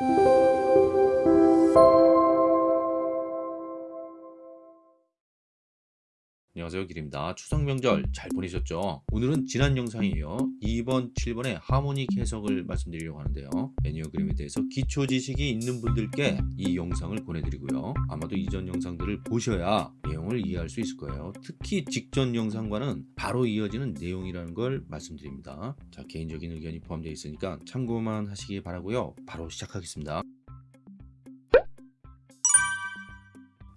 Música 안녕하세요 길입니다 추석 명절 잘 보내셨죠 오늘은 지난 영상이에요 2번 7번의 하모닉 해석을 말씀드리려고 하는데요 애니어그램에 대해서 기초 지식이 있는 분들께 이 영상을 보내드리고요 아마도 이전 영상들을 보셔야 내용을 이해할 수 있을 거예요 특히 직전 영상과는 바로 이어지는 내용이라는 걸 말씀드립니다 자 개인적인 의견이 포함되어 있으니까 참고만 하시기 바라고요 바로 시작하겠습니다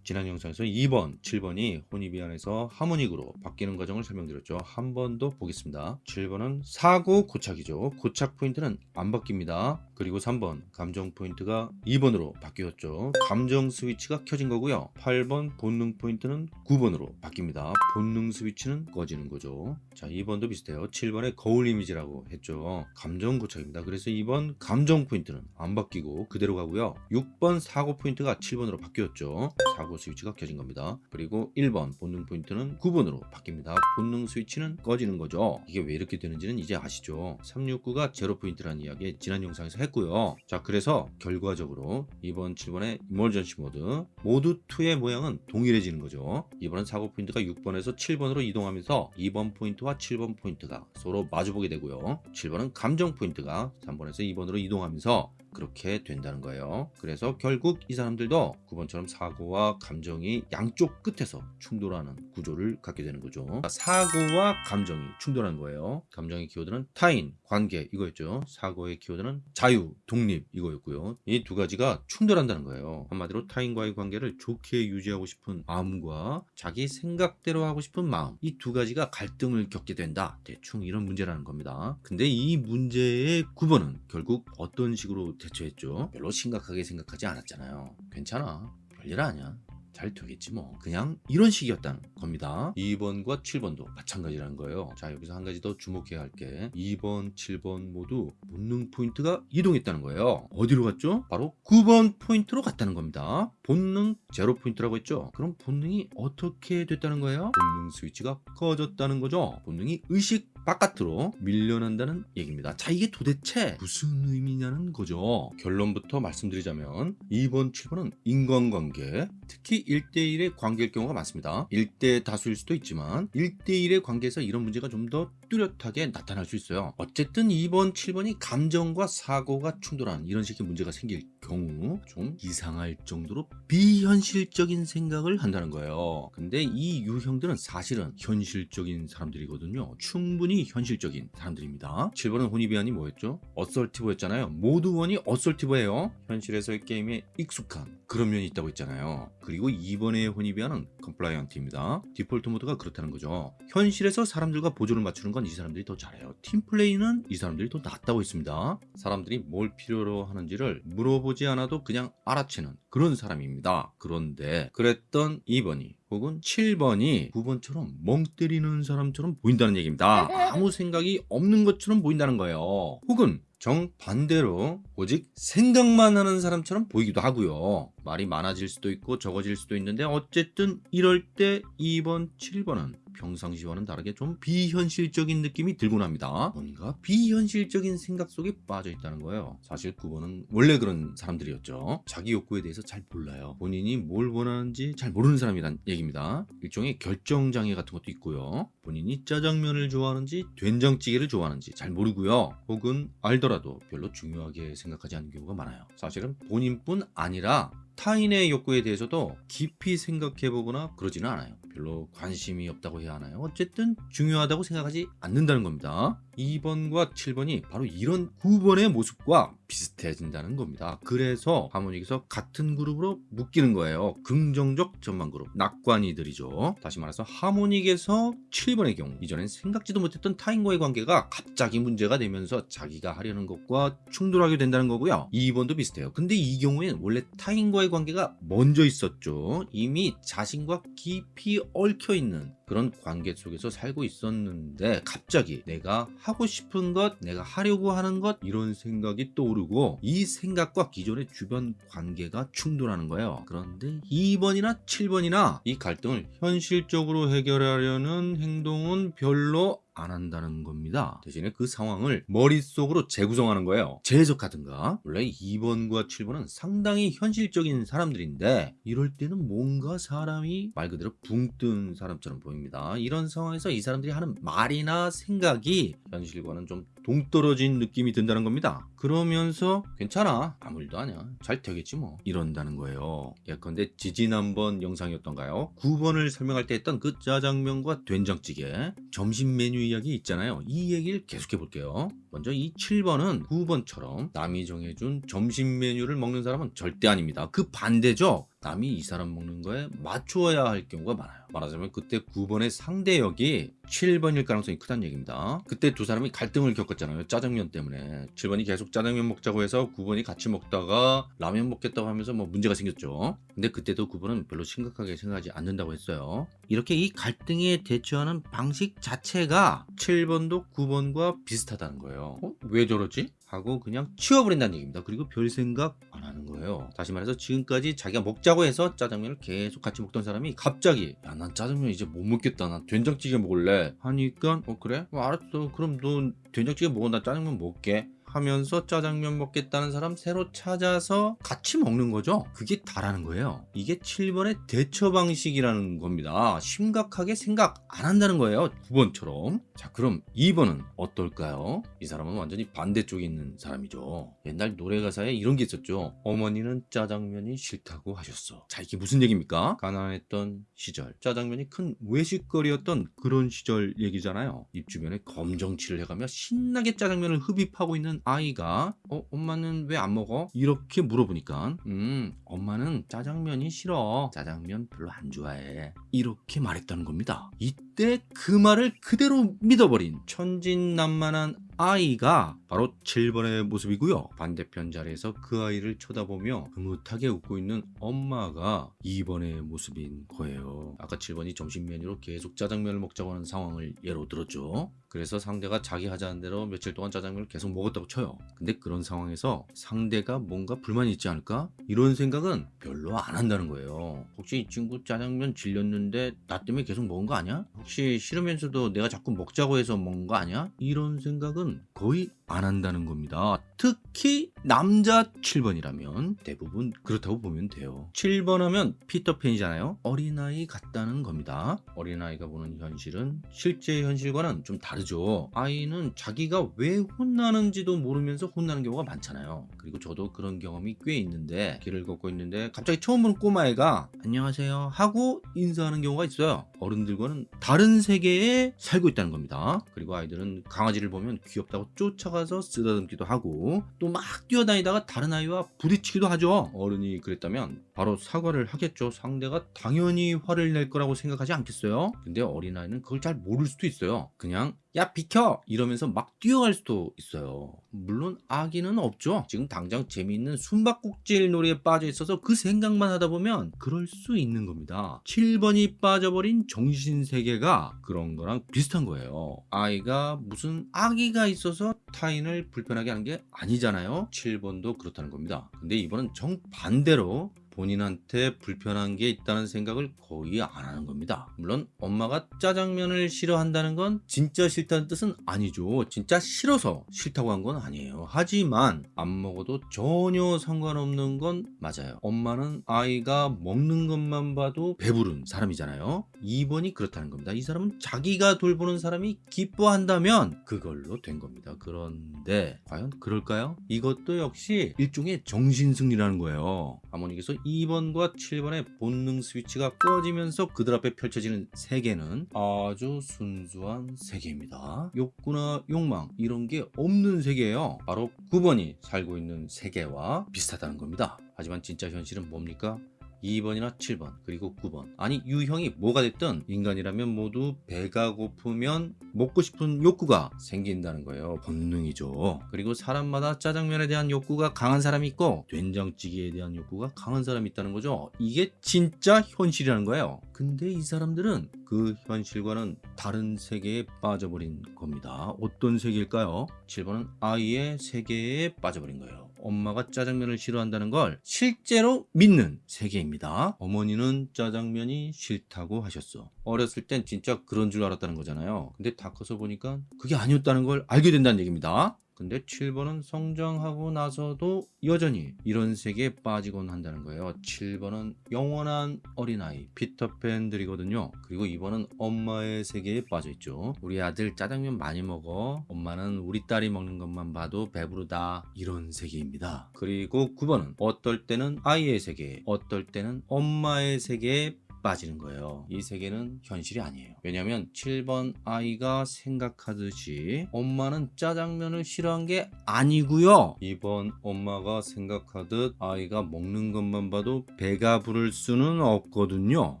지난 영상에서 2번, 7번이 Hornevian에서 Harmonic으로 바뀌는 과정을 설명드렸죠. 한 번 더 보겠습니다. 7번은 사고 고착이죠. 고착 포인트는 안 바뀝니다. 그리고 3번 감정 포인트가 2번으로 바뀌었죠. 감정 스위치가 켜진 거고요. 8번 본능 포인트는 9번으로 바뀝니다. 본능 스위치는 꺼지는 거죠. 자 2번도 비슷해요. 7번에 거울 이미지라고 했죠. 감정 고착입니다. 그래서 2번 감정 포인트는 안 바뀌고 그대로 가고요. 6번 사고 포인트가 7번으로 바뀌었죠. 사고 스위치가 켜진 겁니다. 그리고 1번 본능 포인트는 9번으로 바뀝니다. 본능 스위치는 꺼지는 거죠. 이게 왜 이렇게 되는지는 이제 아시죠? 369가 제로 포인트라는 이야기 지난 영상에서 했고요. 자 그래서 결과적으로 2번 7번의 emergency mode 모두 2의 모양은 동일해지는 거죠. 이번은 사고 포인트가 6번에서 7번으로 이동하면서 2번 포인트와 7번 포인트가 서로 마주보게 되고요. 7번은 감정 포인트가 3번에서 2번으로 이동하면서 그렇게 된다는 거예요. 그래서 결국 이 사람들도 9번처럼 사고와 감정이 양쪽 끝에서 충돌하는 구조를 갖게 되는 거죠. 사고와 감정이 충돌하는 거예요. 감정의 키워드는 타인, 관계 이거였죠. 사고의 키워드는 자유, 독립 이거였고요. 이 두 가지가 충돌한다는 거예요. 한마디로 타인과의 관계를 좋게 유지하고 싶은 마음과 자기 생각대로 하고 싶은 마음 이 두 가지가 갈등을 겪게 된다. 대충 이런 문제라는 겁니다. 근데 이 문제의 9번은 결국 어떤 식으로 대처했죠? 별로 심각하게 생각하지 않았잖아요. 괜찮아. 별일 아니야. 잘 되겠지 뭐. 그냥 이런 식이었다는 겁니다. 2번과 7번도 마찬가지라는 거예요. 자 여기서 한 가지 더 주목해야 할 게 2번 7번 모두 본능 포인트가 이동했다는 거예요. 어디로 갔죠? 바로 9번 포인트로 갔다는 겁니다. 본능 제로 포인트라고 했죠. 그럼 본능이 어떻게 됐다는 거예요? 본능 스위치가 꺼졌다는 거죠. 본능이 의식 바깥으로 밀려난다는 얘기입니다. 자 이게 도대체 무슨 의미냐는 거죠. 결론부터 말씀드리자면 2번 7번은 인간관계 특히 1대1의 관계일 경우가 많습니다. 1대 다수일 수도 있지만 1대1의 관계에서 이런 문제가 좀 더 뚜렷하게 나타날 수 있어요. 어쨌든 2번 7번이 감정과 사고가 충돌하는 이런 식의 문제가 생길 경우 좀 이상할 정도로 비현실적인 생각을 한다는 거예요. 근데 이 유형들은 사실은 현실적인 사람들이거든요. 충분히 현실적인 사람들입니다. 7번은 Hornevian이 뭐였죠? assertive였잖아요. mode one이 assertive예요. 현실에서의 게임에 익숙한 그런 면이 있다고 했잖아요. 그리고 2번의 Hornevian은 compliant입니다. default mode가 그렇다는 거죠. 현실에서 사람들과 보조를 맞추는 건 이 사람들이 더 잘해요. 팀플레이는 이 사람들이 더 낫다고 했습니다. 사람들이 뭘 필요로 하는지를 물어보지 않아도 그냥 알아채는 그런 사람입니다. 그런데 그랬던 2번이 혹은 7번이 9번처럼 멍 때리는 사람처럼 보인다는 얘기입니다. 아무 생각이 없는 것처럼 보인다는 거예요. 혹은 정반대로 오직 생각만 하는 사람처럼 보이기도 하고요. 말이 많아질 수도 있고 적어질 수도 있는데 어쨌든 이럴 때 2번 7번은 평상시와는 다르게 좀 비현실적인 느낌이 들곤 합니다. 뭔가 비현실적인 생각 속에 빠져 있다는 거예요. 사실 9번은 원래 그런 사람들이었죠. 자기 욕구에 대해서 잘 몰라요. 본인이 뭘 원하는지 잘 모르는 사람이란 얘기입니다. 일종의 결정장애 같은 것도 있고요. 본인이 짜장면을 좋아하는지 된장찌개를 좋아하는지 잘 모르고요. 혹은 알더라도 별로 중요하게 생각하지 않는 경우가 많아요. 사실은 본인뿐 아니라 타인의 욕구에 대해서도 깊이 생각해보거나 그러지는 않아요. 별로 관심이 없다고 해야 하나요? 어쨌든 중요하다고 생각하지 않는다는 겁니다. 2번과 7번이 바로 이런 9번의 모습과 비슷해진다는 겁니다. 그래서 하모닉에서 같은 그룹으로 묶이는 거예요. 긍정적 전망 그룹 낙관이들이죠. 다시 말해서 하모닉에서 7번의 경우 이전엔 생각지도 못했던 타인과의 관계가 갑자기 문제가 되면서 자기가 하려는 것과 충돌하게 된다는 거고요. 2번도 비슷해요. 근데 이 경우에는 원래 타인과의 관계가 먼저 있었죠. 이미 자신과 깊이 얽혀있는 그런 관계 속에서 살고 있었는데 갑자기 내가 하고 싶은 것 내가 하려고 하는 것 이런 생각이 떠오르고 이 생각과 기존의 주변 관계가 충돌하는 거예요. 그런데 2번이나 7번이나 이 갈등을 현실적으로 해결하려는 행동은 별로 안 한다는 겁니다. 대신에 그 상황을 머릿속으로 재구성하는 거예요. 재해석하든가. 원래 2번과 7번은 상당히 현실적인 사람들인데 이럴 때는 뭔가 사람이 말 그대로 붕 뜬 사람처럼 보입니다. 이런 상황에서 이 사람들이 하는 말이나 생각이 현실과는 좀 동떨어진 느낌이 든다는 겁니다. 그러면서 괜찮아 아무 일도 아니야 잘 되겠지 뭐 이런다는 거예요. 예컨대 지지난번 영상이었던가요? 9번을 설명할 때 했던 그 짜장면과 된장찌개 점심 메뉴 이야기 있잖아요. 이 얘기를 계속해 볼게요. 먼저 이 7번은 9번처럼 남이 정해준 점심 메뉴를 먹는 사람은 절대 아닙니다. 그 반대죠. 남이 이 사람 먹는 거에 맞추어야 할 경우가 많아요. 말하자면 그때 9번의 상대역이 7번일 가능성이 크다는 얘기입니다. 그때 두 사람이 갈등을 겪었잖아요. 짜장면 때문에. 7번이 계속 짜장면 먹자고 해서 9번이 같이 먹다가 라면 먹겠다고 하면서 뭐 문제가 생겼죠. 근데 그때도 9번은 별로 심각하게 생각하지 않는다고 했어요. 이렇게 이 갈등에 대처하는 방식 자체가 7번도 9번과 비슷하다는 거예요. 어? 왜 저러지? 하고 그냥 치워버린다는 얘기입니다. 그리고 별 생각 안 하는 거예요. 다시 말해서 지금까지 자기가 먹자고 해서 짜장면을 계속 같이 먹던 사람이 갑자기 야 난 짜장면 이제 못 먹겠다. 난 된장찌개 먹을래. 하니까 어 그래? 어, 알았어. 그럼 너 된장찌개 먹어. 나 짜장면 먹게. 하면서 짜장면 먹겠다는 사람 새로 찾아서 같이 먹는 거죠. 그게 다라는 거예요. 이게 7번의 대처 방식이라는 겁니다. 심각하게 생각 안 한다는 거예요. 9번처럼. 자, 그럼 2번은 어떨까요? 이 사람은 완전히 반대쪽에 있는 사람이죠. 옛날 노래 가사에 이런 게 있었죠. 어머니는 짜장면이 싫다고 하셨어. 자, 이게 무슨 얘기입니까? 가난했던 시절. 짜장면이 큰 외식거리였던 그런 시절 얘기잖아요. 입 주변에 검정칠을 해가며 신나게 짜장면을 흡입하고 있는 아이가 어 엄마는 왜 안 먹어? 이렇게 물어보니까 음 엄마는 짜장면이 싫어. 짜장면 별로 안 좋아해. 이렇게 말했다는 겁니다. 이때 그 말을 그대로 믿어버린 천진난만한 아이가 바로 7번의 모습이고요. 반대편 자리에서 그 아이를 쳐다보며 흐뭇하게 웃고 있는 엄마가 2번의 모습인 거예요. 아까 7번이 점심 메뉴로 계속 짜장면을 먹자고 하는 상황을 예로 들었죠. 그래서 상대가 자기 하자는 대로 며칠 동안 짜장면을 계속 먹었다고 쳐요. 근데 그런 상황에서 상대가 뭔가 불만이 있지 않을까? 이런 생각은 별로 안 한다는 거예요. 혹시 이 친구 짜장면 질렸는데 나 때문에 계속 먹은 거 아니야? 혹시 싫으면서도 내가 자꾸 먹자고 해서 먹은 거 아니야? 이런 생각은 거의 안 한다는 겁니다. 특히 남자 7번이라면 대부분 그렇다고 보면 돼요. 7번 하면 피터팬이잖아요. 어린아이 같다는 겁니다. 어린아이가 보는 현실은 실제 현실과는 좀 다르죠. 아이는 자기가 왜 혼나는지도 모르면서 혼나는 경우가 많잖아요. 그리고 저도 그런 경험이 꽤 있는데 길을 걷고 있는데 갑자기 처음 보는 꼬마애가 안녕하세요 하고 인사하는 경우가 있어요. 어른들과는 다른 세계에 살고 있다는 겁니다. 그리고 아이들은 강아지를 보면 귀엽다고 쫓아가서 쓰다듬기도 하고 또 막 뛰어다니다가 다른 아이와 부딪히기도 하죠. 어른이 그랬다면 바로 사과를 하겠죠. 상대가 당연히 화를 낼 거라고 생각하지 않겠어요? 근데 어린아이는 그걸 잘 모를 수도 있어요. 그냥 야 비켜! 이러면서 막 뛰어갈 수도 있어요. 물론 아기는 없죠. 지금 당장 재미있는 숨바꼭질 놀이에 빠져 있어서 그 생각만 하다 보면 그럴 수 있는 겁니다. 7번이 빠져버린 정신세계가 그런 거랑 비슷한 거예요. 아이가 무슨 아기가 있어서 타인을 불편하게 하는 게 아니잖아요. 7번도 그렇다는 겁니다. 근데 이번은 정반대로 본인한테 불편한 게 있다는 생각을 거의 안 하는 겁니다. 물론 엄마가 짜장면을 싫어한다는 건 진짜 싫다는 뜻은 아니죠. 진짜 싫어서 싫다고 한 건 아니에요. 하지만 안 먹어도 전혀 상관없는 건 맞아요. 엄마는 아이가 먹는 것만 봐도 배부른 사람이잖아요. 2번이 그렇다는 겁니다. 이 사람은 자기가 돌보는 사람이 기뻐한다면 그걸로 된 겁니다. 그런데 과연 그럴까요? 이것도 역시 일종의 정신승리라는 거예요. 아모님께서 2번과 7번의 본능 스위치가 꺼지면서 그들 앞에 펼쳐지는 세계는 아주 순수한 세계입니다. 욕구나 욕망 이런 게 없는 세계예요. 바로 9번이 살고 있는 세계와 비슷하다는 겁니다. 하지만 진짜 현실은 뭡니까? 2번이나 7번 그리고 9번. 아니 유형이 뭐가 됐든 인간이라면 모두 배가 고프면 먹고 싶은 욕구가 생긴다는 거예요. 본능이죠. 그리고 사람마다 짜장면에 대한 욕구가 강한 사람이 있고 된장찌개에 대한 욕구가 강한 사람이 있다는 거죠. 이게 진짜 현실이라는 거예요. 근데 이 사람들은 그 현실과는 다른 세계에 빠져버린 겁니다. 어떤 세계일까요? 7번은 아이의 세계에 빠져버린 거예요 엄마가 짜장면을 싫어한다는 걸 실제로 믿는 세계입니다. 어머니는 짜장면이 싫다고 하셨어. 어렸을 땐 진짜 그런 줄 알았다는 거잖아요. 근데 다 커서 보니까 그게 아니었다는 걸 알게 된다는 얘기입니다. 근데 7번은 성장하고 나서도 여전히 이런 세계에 빠지곤 한다는 거예요. 7번은 영원한 어린아이 피터팬들이거든요. 그리고 2번은 엄마의 세계에 빠져있죠. 우리 아들 짜장면 많이 먹어. 엄마는 우리 딸이 먹는 것만 봐도 배부르다. 이런 세계입니다. 그리고 9번은 어떨 때는 아이의 세계, 어떨 때는 엄마의 세계에 빠지는 거예요. 이 세계는 현실이 아니에요. 왜냐하면 7번 아이가 생각하듯이 엄마는 짜장면을 싫어한 게 아니고요. 2번 엄마가 생각하듯 아이가 먹는 것만 봐도 배가 부를 수는 없거든요.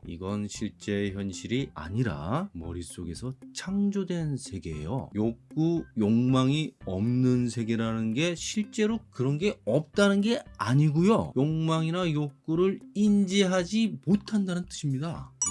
이건 실제 현실이 아니라 머릿속에서 창조된 세계예요. 욕구, 욕망이 없는 세계라는 게 실제로 그런 게 없다는 게 아니고요. 욕망이나 욕구를 인지하지 못한다는 뜻입니다.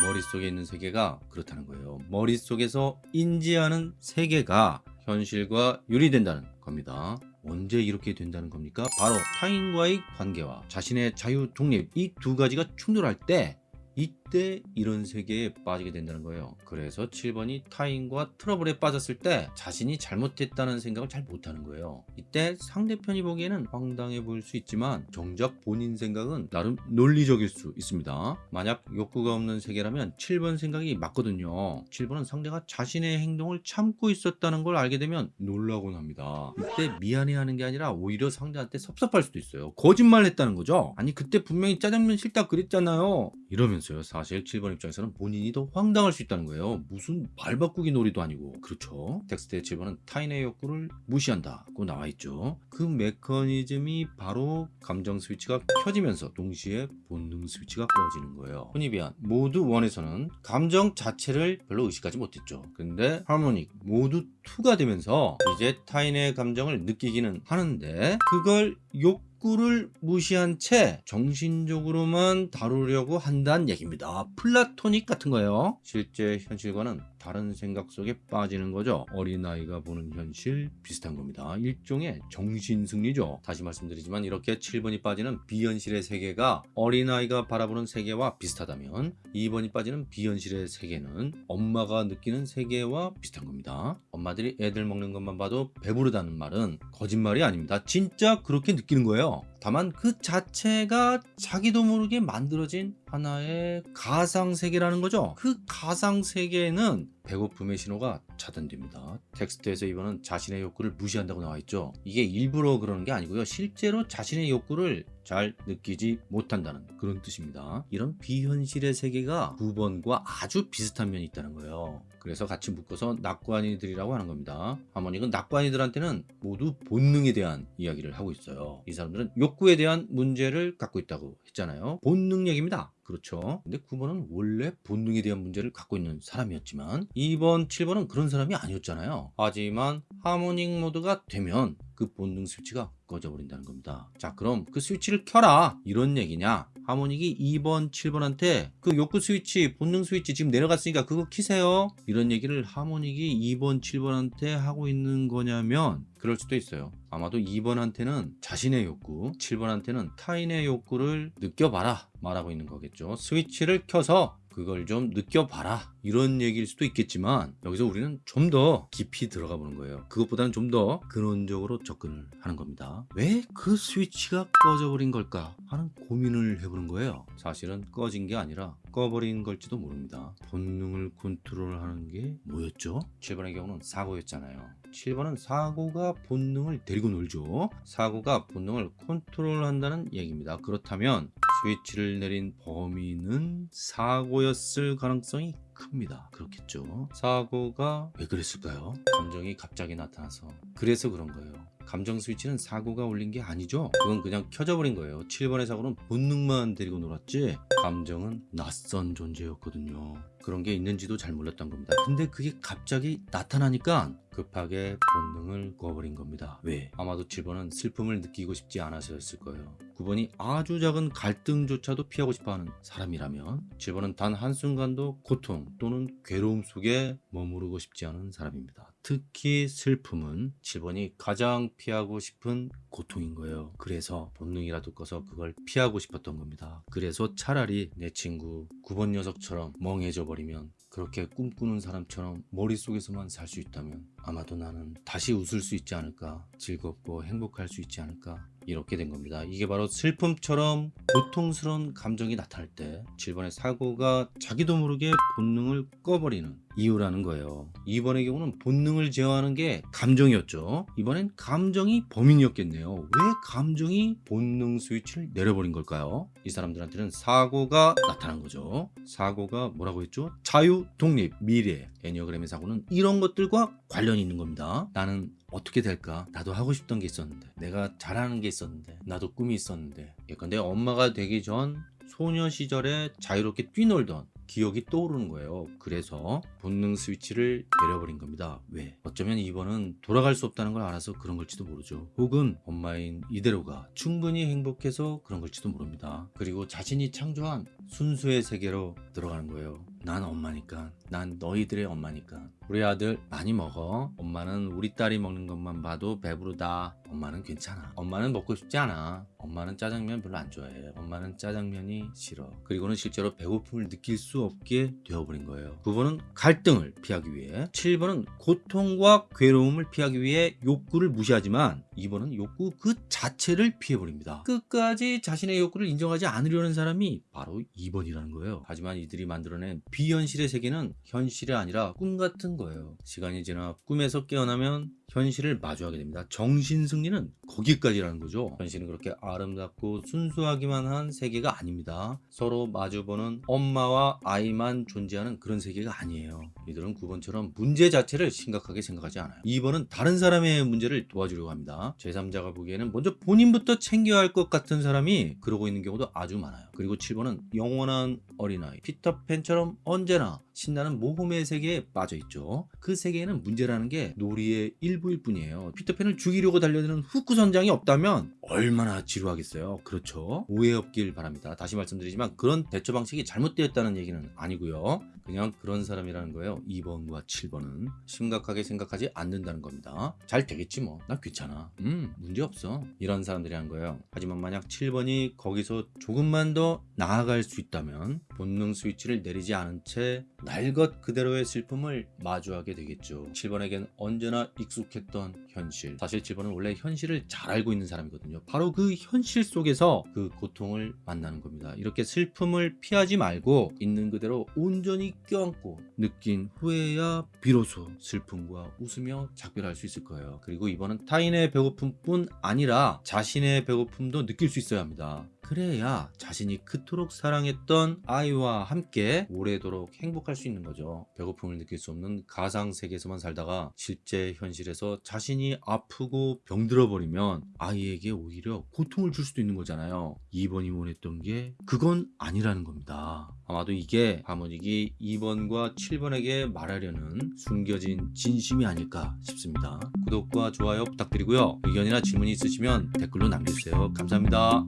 머릿속에 있는 세계가 그렇다는 거예요. 머릿속에서 인지하는 세계가 현실과 유리된다는 겁니다. 언제 이렇게 된다는 겁니까? 바로 타인과의 관계와 자신의 자유, 독립 이 두 가지가 충돌할 때 이 때 이런 세계에 빠지게 된다는 거예요. 그래서 7번이 타인과 트러블에 빠졌을 때 자신이 잘못했다는 생각을 잘 못하는 거예요. 이때 상대편이 보기에는 황당해 보일 수 있지만 정작 본인 생각은 나름 논리적일 수 있습니다. 만약 욕구가 없는 세계라면 7번 생각이 맞거든요. 7번은 상대가 자신의 행동을 참고 있었다는 걸 알게 되면 놀라곤 합니다. 이때 미안해하는 게 아니라 오히려 상대한테 섭섭할 수도 있어요. 거짓말 했다는 거죠. 아니 그때 분명히 짜장면 싫다 그랬잖아요. 이러면서요. 사실 7번 입장에서는 본인이 더 황당할 수 있다는 거예요. 무슨 말 바꾸기 놀이도 아니고. 그렇죠. 텍스트의 7번은 타인의 욕구를 무시한다고 나와 있죠. 그 메커니즘이 바로 감정 스위치가 켜지면서 동시에 본능 스위치가 꺼지는 거예요. 비한 모드 1에서는 감정 자체를 별로 의식하지 못했죠. 근데 harmonic 모드 2가 되면서 이제 타인의 감정을 느끼기는 하는데 그걸 욕 욕구를 무시한 채 정신적으로만 다루려고 한다는 얘기입니다. 플라토닉 같은 거예요. 실제 현실과는 다른 생각 속에 빠지는 거죠. 어린아이가 보는 현실 비슷한 겁니다. 일종의 정신승리죠. 다시 말씀드리지만 이렇게 7번이 빠지는 비현실의 세계가 어린아이가 바라보는 세계와 비슷하다면 2번이 빠지는 비현실의 세계는 엄마가 느끼는 세계와 비슷한 겁니다. 엄마들이 애들 먹는 것만 봐도 배부르다는 말은 거짓말이 아닙니다. 진짜 그렇게 느끼는 거예요. 다만 그 자체가 자기도 모르게 만들어진 하나의 가상세계라는 거죠. 그 가상세계에는 배고픔의 신호가 차단됩니다. 텍스트에서 이번은 자신의 욕구를 무시한다고 나와 있죠. 이게 일부러 그러는 게 아니고요. 실제로 자신의 욕구를 잘 느끼지 못한다는 그런 뜻입니다. 이런 비현실의 세계가 9번과 아주 비슷한 면이 있다는 거예요. 그래서 같이 묶어서 낙관이들이라고 하는 겁니다. 하모닉은 낙관이들한테는 모두 본능에 대한 이야기를 하고 있어요. 이 사람들은 욕구에 대한 문제를 갖고 있다고 했잖아요. 본능 얘기입니다. 그렇죠. 근데 9번은 원래 본능에 대한 문제를 갖고 있는 사람이었지만 2번, 7번은 그런 사람이 아니었잖아요. 하지만 하모닉 모드가 되면 그 본능 스위치가 꺼져버린다는 겁니다. 자 그럼 그 스위치를 켜라 이런 얘기냐 하모닉이 2번 7번한테 그 욕구 스위치 본능 스위치 지금 내려갔으니까 그거 키세요 이런 얘기를 하모닉이 2번 7번한테 하고 있는 거냐면 그럴 수도 있어요 아마도 2번한테는 자신의 욕구 7번한테는 타인의 욕구를 느껴봐라 말하고 있는 거겠죠. 스위치를 켜서 그걸 좀 느껴봐라 이런 얘기일 수도 있겠지만 여기서 우리는 좀 더 깊이 들어가 보는 거예요. 그것보다는 좀 더 근원적으로 접근을 하는 겁니다. 왜 그 스위치가 꺼져버린 걸까 하는 고민을 해보는 거예요. 사실은 꺼진 게 아니라 꺼버린 걸지도 모릅니다. 본능을 컨트롤하는 게 뭐였죠? 7번의 경우는 사고였잖아요 7번은 사고가 본능을 데리고 놀죠 사고가 본능을 컨트롤한다는 얘기입니다 그렇다면 스위치를 내린 범인은 사고였을 가능성이 큽니다. 그렇겠죠. 사고가 왜 그랬을까요? 감정이 갑자기 나타나서 그래서 그런 거예요. 감정 스위치는 사고가 올린 게 아니죠. 그건 그냥 켜져 버린 거예요. 7번의 사고는 본능만 데리고 놀았지 감정은 낯선 존재였거든요. 그런 게 있는지도 잘 몰랐던 겁니다. 근데 그게 갑자기 나타나니까 급하게 본능을 꺼버린 겁니다. 왜? 아마도 7번은 슬픔을 느끼고 싶지 않아서였을 거예요. 9번이 아주 작은 갈등조차도 피하고 싶어하는 사람이라면 7번은 단 한순간도 고통 또는 괴로움 속에 머무르고 싶지 않은 사람입니다. 특히 슬픔은 7번이 가장 피하고 싶은 고통인 거예요. 그래서 본능이라도 꺼서 그걸 피하고 싶었던 겁니다. 그래서 차라리 내 친구 9번 녀석처럼 멍해져 버리면 그렇게 꿈꾸는 사람처럼 머릿속에서만 살 수 있다면 아마도 나는 다시 웃을 수 있지 않을까 즐겁고 행복할 수 있지 않을까 이렇게 된 겁니다. 이게 바로 슬픔처럼 고통스러운 감정이 나타날 때 7번의 사고가 자기도 모르게 본능을 꺼버리는 이유라는 거예요. 2번의 경우는 본능을 제어하는 게 감정이었죠. 이번엔 감정이 범인이었겠네요. 왜 감정이 본능 스위치를 내려버린 걸까요? 이 사람들한테는 사고가 나타난 거죠. 사고가 뭐라고 했죠? 자유, 독립, 미래. 애니어그램의 사고는 이런 것들과 관련이 있는 겁니다. 나는 어떻게 될까? 나도 하고 싶던 게 있었는데, 내가 잘하는 게 있었는데, 나도 꿈이 있었는데, 예컨대 엄마가 되기 전 소녀 시절에 자유롭게 뛰놀던 기억이 떠오르는 거예요. 그래서 본능 스위치를 내려버린 겁니다. 왜? 어쩌면 이번은 돌아갈 수 없다는 걸 알아서 그런 걸지도 모르죠. 혹은 엄마인 이대로가 충분히 행복해서 그런 걸지도 모릅니다. 그리고 자신이 창조한 순수의 세계로 들어가는 거예요. 난 엄마니까. 난 너희들의 엄마니까. 우리 아들 많이 먹어. 엄마는 우리 딸이 먹는 것만 봐도 배부르다. 엄마는 괜찮아. 엄마는 먹고 싶지 않아. 엄마는 짜장면 별로 안 좋아해. 엄마는 짜장면이 싫어. 그리고는 실제로 배고픔을 느낄 수 없게 되어버린 거예요. 9번은 갈등을 피하기 위해 7번은 고통과 괴로움을 피하기 위해 욕구를 무시하지만 2번은 욕구 그 자체를 피해버립니다. 끝까지 자신의 욕구를 인정하지 않으려는 사람이 바로 2번이라는 거예요. 하지만 이들이 만들어낸 비현실의 세계는 현실이 아니라 꿈 같은 거예요. 시간이 지나 꿈에서 깨어나면 현실을 마주하게 됩니다. 정신 승리는 거기까지라는 거죠. 현실은 그렇게 아름답고 순수하기만 한 세계가 아닙니다. 서로 마주보는 엄마와 아이만 존재하는 그런 세계가 아니에요. 이들은 9번처럼 문제 자체를 심각하게 생각하지 않아요. 2번은 다른 사람의 문제를 도와주려고 합니다. 제3자가 보기에는 먼저 본인부터 챙겨야 할 것 같은 사람이 그러고 있는 경우도 아주 많아요. 그리고 7번은 영원한 어린아이 피터팬처럼 언제나 신나는 모험의 세계에 빠져 있죠. 그 세계에는 문제라는 게 놀이의 일부일 뿐이에요. 피터팬을 죽이려고 달려드는 후크 선장이 없다면 얼마나 지루하겠어요. 그렇죠. 오해 없길 바랍니다. 다시 말씀드리지만 그런 대처 방식이 잘못되었다는 얘기는 아니고요. 그냥 그런 사람이라는 거예요. 2번과 7번은 심각하게 생각하지 않는다는 겁니다. 잘 되겠지 뭐. 난 괜찮아. 음, 문제 없어. 이런 사람들이란 거예요. 하지만 만약 7번이 거기서 조금만 더 나아갈 수 있다면 본능 스위치를 내리지 않은 채 날것 그대로의 슬픔을 마주하게 되겠죠. 7번에겐 언제나 익숙했던 현실. 사실 7번은 원래 현실을 잘 알고 있는 사람이거든요. 바로 그 현실 속에서 그 고통을 만나는 겁니다. 이렇게 슬픔을 피하지 말고 있는 그대로 온전히 껴안고 느낀 후에야 비로소 슬픔과 웃으며 작별할 수 있을 거예요. 그리고 이번은 타인의 배고픔뿐 아니라 자신의 배고픔도 느낄 수 있어야 합니다. 그래야 자신이 그토록 사랑했던 아이와 함께 오래도록 행복할 수 있는 거죠. 배고픔을 느낄 수 없는 가상 세계에서만 살다가 실제 현실에서 자신이 아프고 병들어 버리면 아이에게 오히려 고통을 줄 수도 있는 거잖아요. 2번이 원했던 게 그건 아니라는 겁니다. 아마도 이게 하모닉이 2번과 7번에게 말하려는 숨겨진 진심이 아닐까 싶습니다. 구독과 좋아요 부탁드리고요. 의견이나 질문이 있으시면 댓글로 남겨주세요. 감사합니다.